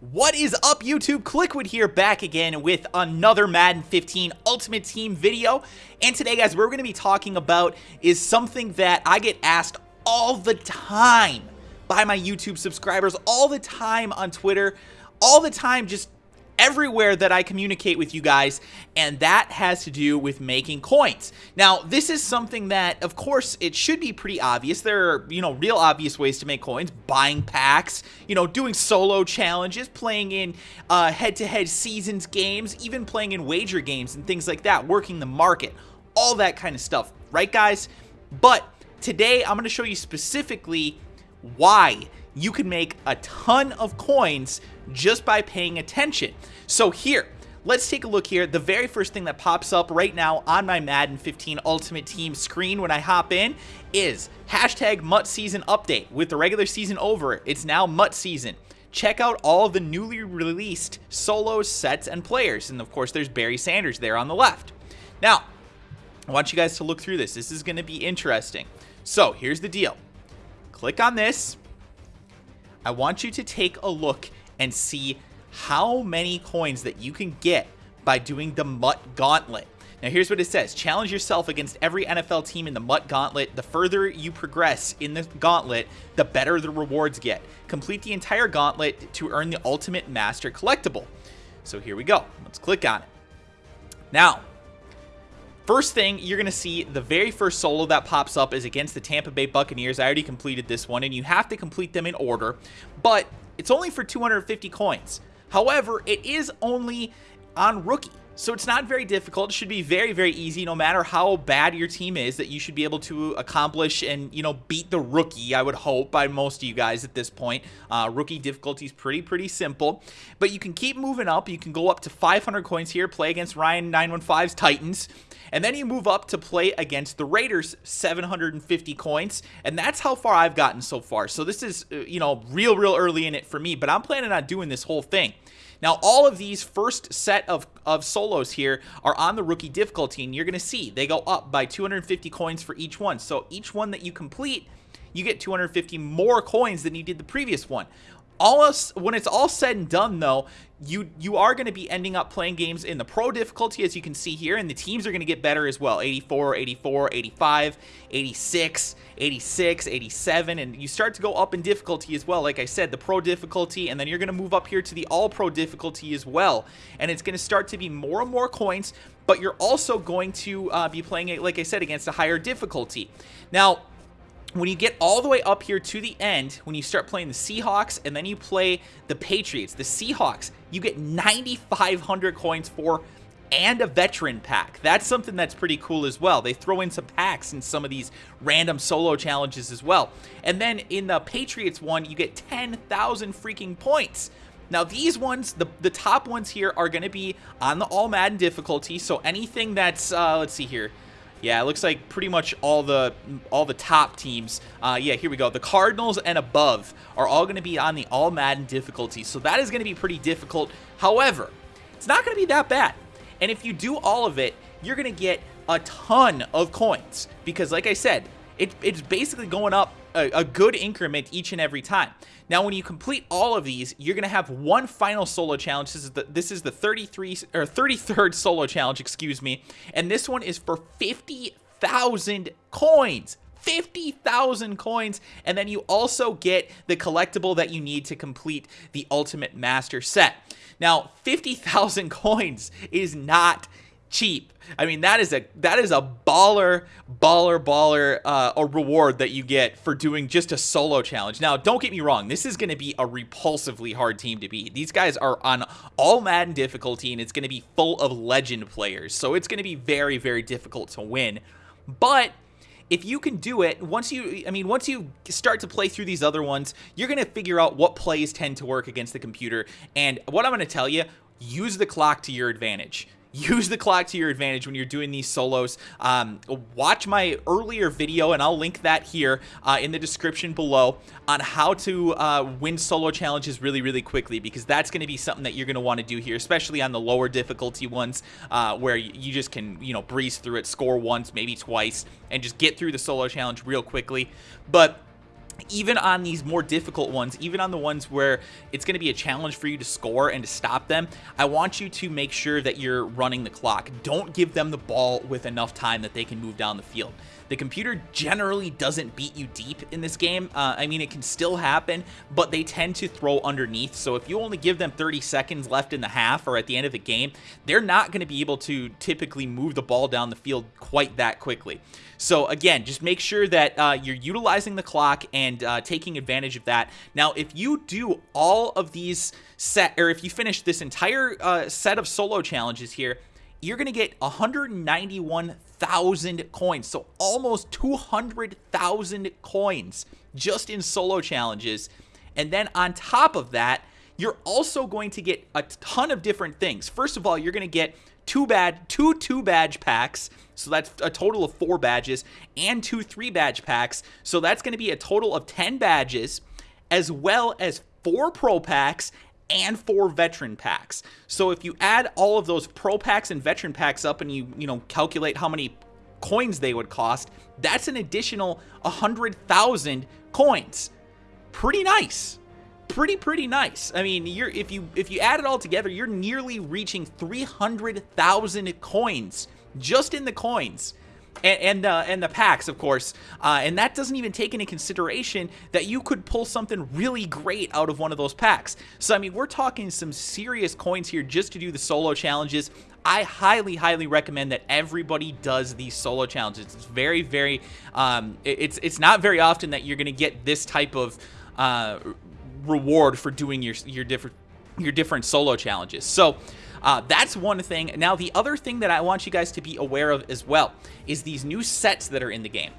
What is up YouTube? Kliquid here back again with another Madden 15 Ultimate Team video. And today guys, we're going to be talking about is something that I get asked all the time by my YouTube subscribers, all the time on Twitter, all the time just everywhere that I communicate with you guys, and that has to do with making coins. Now, this is something that, of course, it should be pretty obvious. There are, you know, real obvious ways to make coins, buying packs, you know, doing solo challenges, playing in uh, head-to-head -head seasons games, even playing in wager games and things like that, working the market, all that kind of stuff, right, guys? But today, I'm going to show you specifically why you can make a ton of coins just by paying attention. So here, let's take a look here. The very first thing that pops up right now on my Madden 15 Ultimate Team screen when I hop in is hashtag MUT Season Update. With the regular season over, it's now MUT Season. Check out all the newly released solos, sets, and players. And of course, there's Barry Sanders there on the left. Now, I want you guys to look through this. This is going to be interesting. So, here's the deal. Click on this. I want you to take a look and see how many coins that you can get by doing the MUT Gauntlet. Now here's what it says. Challenge yourself against every NFL team in the MUT Gauntlet. The further you progress in the Gauntlet, the better the rewards get. Complete the entire Gauntlet to earn the Ultimate Master Collectible. So here we go. Let's click on it. Now, First thing, you're going to see the very first solo that pops up is against the Tampa Bay Buccaneers. I already completed this one, and you have to complete them in order, but it's only for 250 coins. However, it is only on rookie. So it's not very difficult. It should be very, very easy no matter how bad your team is that you should be able to accomplish and, you know, beat the rookie, I would hope, by most of you guys at this point. Uh, rookie difficulty is pretty, pretty simple. But you can keep moving up. You can go up to 500 coins here, play against Ryan 915's Titans. And then you move up to play against the Raiders, 750 coins. And that's how far I've gotten so far. So this is, uh, you know, real, real early in it for me. But I'm planning on doing this whole thing. Now, all of these first set of, of solos here are on the rookie difficulty, and you're going to see they go up by 250 coins for each one. So each one that you complete, you get 250 more coins than you did the previous one all us, when it's all said and done though you you are going to be ending up playing games in the pro difficulty as you can see here and the teams are going to get better as well. 84 84 85 86 86 87 and you start to go up in difficulty as well. Like i said the pro difficulty and then you're going to move up here to the all pro difficulty as well. And it's going to start to be more and more coins but you're also going to uh, be playing it like i said against a higher difficulty. Now when you get all the way up here to the end, when you start playing the Seahawks and then you play the Patriots, the Seahawks, you get 9,500 coins for and a veteran pack. That's something that's pretty cool as well. They throw in some packs in some of these random solo challenges as well. And then in the Patriots one, you get 10,000 freaking points. Now these ones, the, the top ones here are going to be on the All Madden difficulty. So anything that's, uh, let's see here, yeah, it looks like pretty much all the all the top teams. Uh, yeah, here we go. The Cardinals and above are all going to be on the All Madden difficulty, so that is going to be pretty difficult. However, it's not going to be that bad. And if you do all of it, you're going to get a ton of coins because, like I said, it, it's basically going up a, a, good increment each and every time. Now, when you complete all of these, you're going to have one final solo challenge. This is the this is the 33 or 33rd solo challenge, excuse me, and this one is for 50,000 coins. 50,000 coins, and then you also get the collectible that you need to complete the Ultimate Master set. Now, 50,000 coins is not cheap. I mean, that is a that is a baller, baller, baller uh, a reward that you get for doing just a solo challenge. Now, don't get me wrong, this is going to be a repulsively hard team to beat. These guys are on all Madden difficulty, and it's going to be full of legend players, so it's going to be very, very difficult to win. But if you can do it, once you, I mean, once you start to play through these other ones, you're going to figure out what plays tend to work against the computer. And what I'm going to tell you, use the clock to your advantage use the clock to your advantage when you're doing these solos. Um, watch my earlier video, and I'll link that here uh, in the description below on how to uh, win solo challenges really, really quickly, because that's going to be something that you're going to want to do here, especially on the lower difficulty ones uh, where you just can, you know, breeze through it, score once, maybe twice, and just get through the solo challenge real quickly. But even on these more difficult ones, even on the ones where it's going to be a challenge for you to score and to stop them, I want you to make sure that you're running the clock. Don't give them the ball with enough time that they can move down the field. The computer generally doesn't beat you deep in this game. Uh, I mean, it can still happen, but they tend to throw underneath. So if you only give them 30 seconds left in the half or at the end of the game, they're not going to be able to typically move the ball down the field quite that quickly. So again, just make sure that uh, you're utilizing the clock and uh, taking advantage of that. Now, if you do all of these set, or if you finish this entire uh, set of solo challenges here, you're going to get 191,000 coins. So almost 200,000 coins just in solo challenges. And then on top of that, you're also going to get a ton of different things. First of all, you're going to get two bad two two badge packs so that's a total of four badges and two three badge packs so that's going to be a total of 10 badges as well as four pro packs and four veteran packs. So if you add all of those pro packs and veteran packs up and you, you know, calculate how many coins they would cost, that's an additional 100,000 coins. Pretty nice. Pretty pretty nice. I mean, you're if you if you add it all together, you're nearly reaching 300,000 coins just in the coins and and, uh, and the packs, of course. Uh, and that doesn't even take into consideration that you could pull something really great out of one of those packs. So, I mean, we're talking some serious coins here just to do the solo challenges. I highly, highly recommend that everybody does these solo challenges. It's very, very, um, it's it's not very often that you're going to get this type of uh, reward for doing your your different your different solo challenges. So uh, that's one thing. Now, the other thing that I want you guys to be aware of as well is these new sets that are in the game.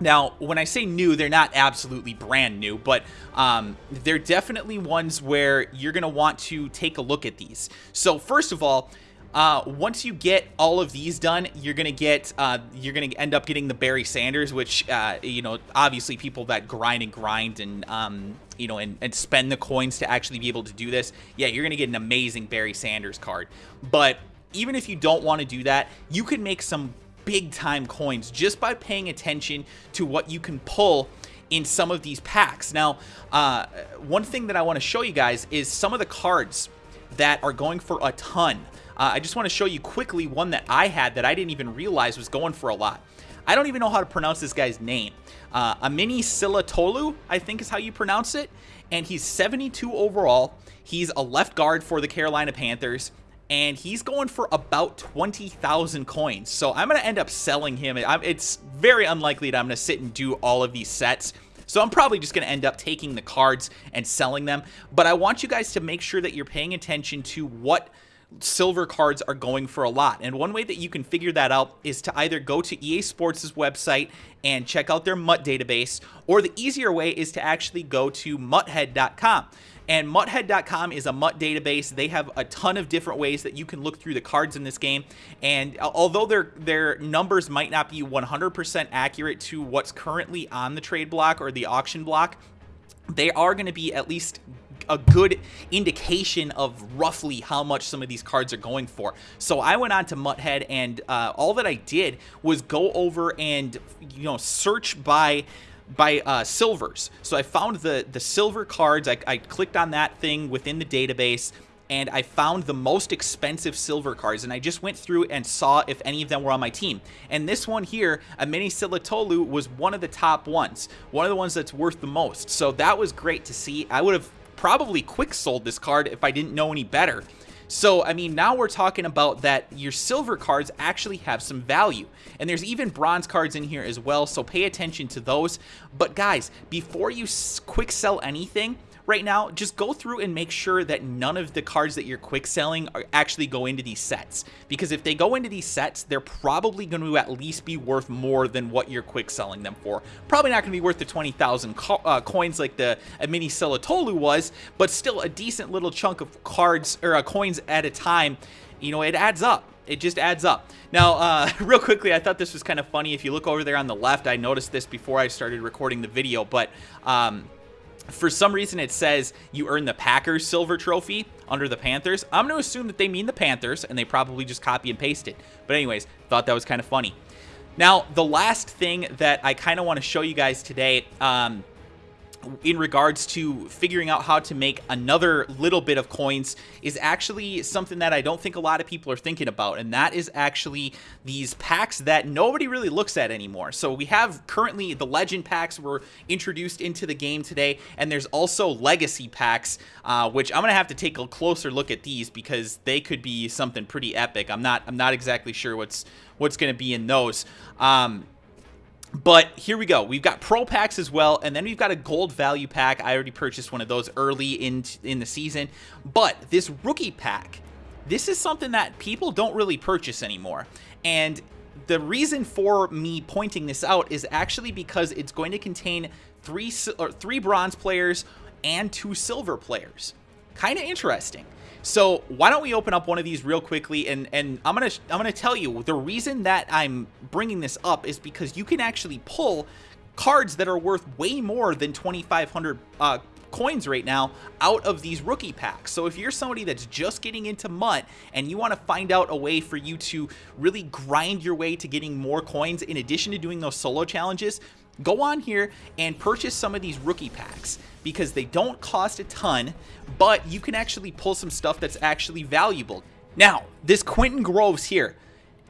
Now, when I say new, they're not absolutely brand new, but um, they're definitely ones where you're going to want to take a look at these. So first of all, uh, once you get all of these done, you're gonna get uh, you're gonna end up getting the Barry Sanders, which uh, you know obviously people that grind and grind and um, you know and, and spend the coins to actually be able to do this. Yeah, you're gonna get an amazing Barry Sanders card. But even if you don't want to do that, you can make some big time coins just by paying attention to what you can pull in some of these packs. Now, uh, one thing that I want to show you guys is some of the cards that are going for a ton. Uh, I just want to show you quickly one that I had that I didn't even realize was going for a lot. I don't even know how to pronounce this guy's name. Uh, Amini Silatolu, I think is how you pronounce it. And he's 72 overall. He's a left guard for the Carolina Panthers. And he's going for about 20,000 coins. So I'm going to end up selling him. It's very unlikely that I'm going to sit and do all of these sets. So I'm probably just going to end up taking the cards and selling them. But I want you guys to make sure that you're paying attention to what silver cards are going for a lot. And one way that you can figure that out is to either go to EA Sports' website and check out their MUT database, or the easier way is to actually go to muthead.com. And muthead.com is a MUT database. They have a ton of different ways that you can look through the cards in this game. And although their their numbers might not be 100% accurate to what's currently on the trade block or the auction block, they are going to be at least a good indication of roughly how much some of these cards are going for. So I went on to Muthead and uh, all that I did was go over and, you know, search by by uh, silvers. So I found the the silver cards. I, I clicked on that thing within the database and I found the most expensive silver cards, and I just went through and saw if any of them were on my team. And this one here, Amini Silatolu, was one of the top ones, one of the ones that's worth the most. So that was great to see. I would have probably quick sold this card if I didn't know any better. So, I mean, now we're talking about that your silver cards actually have some value. And there's even bronze cards in here as well, so pay attention to those. But guys, before you quick sell anything, right now, just go through and make sure that none of the cards that you're quick selling are actually go into these sets. Because if they go into these sets, they're probably going to at least be worth more than what you're quick selling them for. Probably not going to be worth the 20,000 co uh, coins like the mini Silatolu was, but still a decent little chunk of cards or uh, coins at a time. You know, it adds up it just adds up. Now, uh, real quickly, I thought this was kind of funny. If you look over there on the left, I noticed this before I started recording the video, but um, for some reason it says you earn the Packers silver trophy under the Panthers. I'm going to assume that they mean the Panthers, and they probably just copy and paste it. But anyways, thought that was kind of funny. Now, the last thing that I kind of want to show you guys today, um, in regards to figuring out how to make another little bit of coins is actually something that I don't think a lot of people are thinking about, and that is actually these packs that nobody really looks at anymore. So we have currently the Legend packs were introduced into the game today, and there's also Legacy packs, uh, which I'm gonna have to take a closer look at these because they could be something pretty epic. I'm not I'm not exactly sure what's what's gonna be in those. Um, but here we go. We've got pro packs as well, and then we've got a gold value pack. I already purchased one of those early in in the season. But this rookie pack, this is something that people don't really purchase anymore. And the reason for me pointing this out is actually because it's going to contain three or three bronze players and two silver players. Kind of interesting. So why don't we open up one of these real quickly and and I'm gonna I'm gonna tell you the reason that I'm bringing this up is because you can actually pull cards that are worth way more than 2,500 uh, coins right now out of these rookie packs. So if you're somebody that's just getting into MUT and you want to find out a way for you to really grind your way to getting more coins in addition to doing those solo challenges, go on here and purchase some of these rookie packs because they don't cost a ton, but you can actually pull some stuff that's actually valuable. Now, this Quentin Groves here,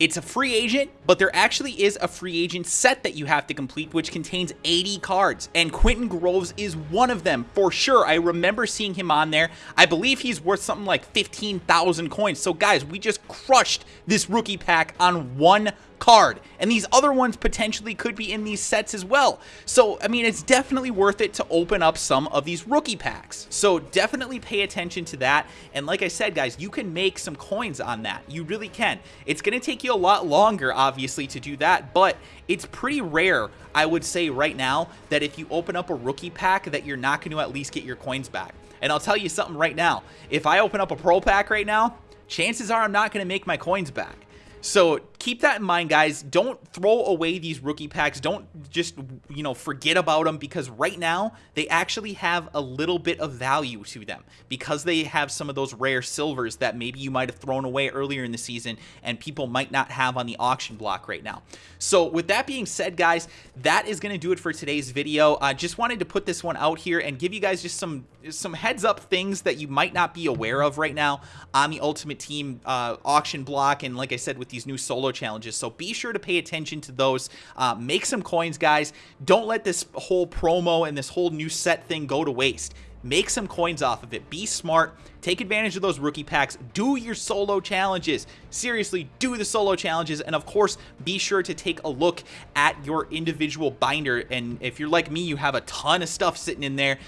it's a free agent, but there actually is a free agent set that you have to complete, which contains 80 cards, and Quentin Groves is one of them for sure. I remember seeing him on there. I believe he's worth something like 15,000 coins. So guys, we just crushed this rookie pack on one card. And these other ones potentially could be in these sets as well. So, I mean, it's definitely worth it to open up some of these rookie packs. So definitely pay attention to that. And like I said, guys, you can make some coins on that. You really can. It's going to take you a lot longer, obviously, to do that, but it's pretty rare, I would say right now, that if you open up a rookie pack that you're not going to at least get your coins back. And I'll tell you something right now. If I open up a pro pack right now, chances are I'm not going to make my coins back. So keep that in mind, guys. Don't throw away these rookie packs. Don't just, you know, forget about them because right now they actually have a little bit of value to them because they have some of those rare silvers that maybe you might have thrown away earlier in the season and people might not have on the auction block right now. So with that being said, guys, that is going to do it for today's video. I just wanted to put this one out here and give you guys just some some heads up things that you might not be aware of right now on the Ultimate Team uh, auction block and like I said with these new solo challenges. So be sure to pay attention to those. Uh, make some coins, guys. Don't let this whole promo and this whole new set thing go to waste. Make some coins off of it. Be smart. Take advantage of those rookie packs. Do your solo challenges. Seriously, do the solo challenges. And of course, be sure to take a look at your individual binder. And if you're like me, you have a ton of stuff sitting in there.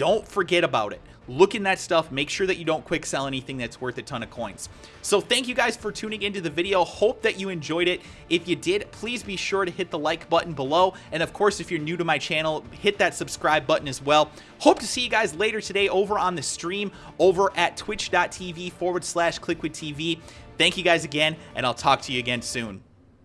Don't forget about it. Look in that stuff. Make sure that you don't quick sell anything that's worth a ton of coins. So thank you guys for tuning into the video. Hope that you enjoyed it. If you did please be sure to hit the like button below. And of course if you're new to my channel hit that subscribe button as well. Hope to see you guys later today over on the stream over at twitch.tv forward slash kliquid tv thank you guys again and i'll talk to you again soon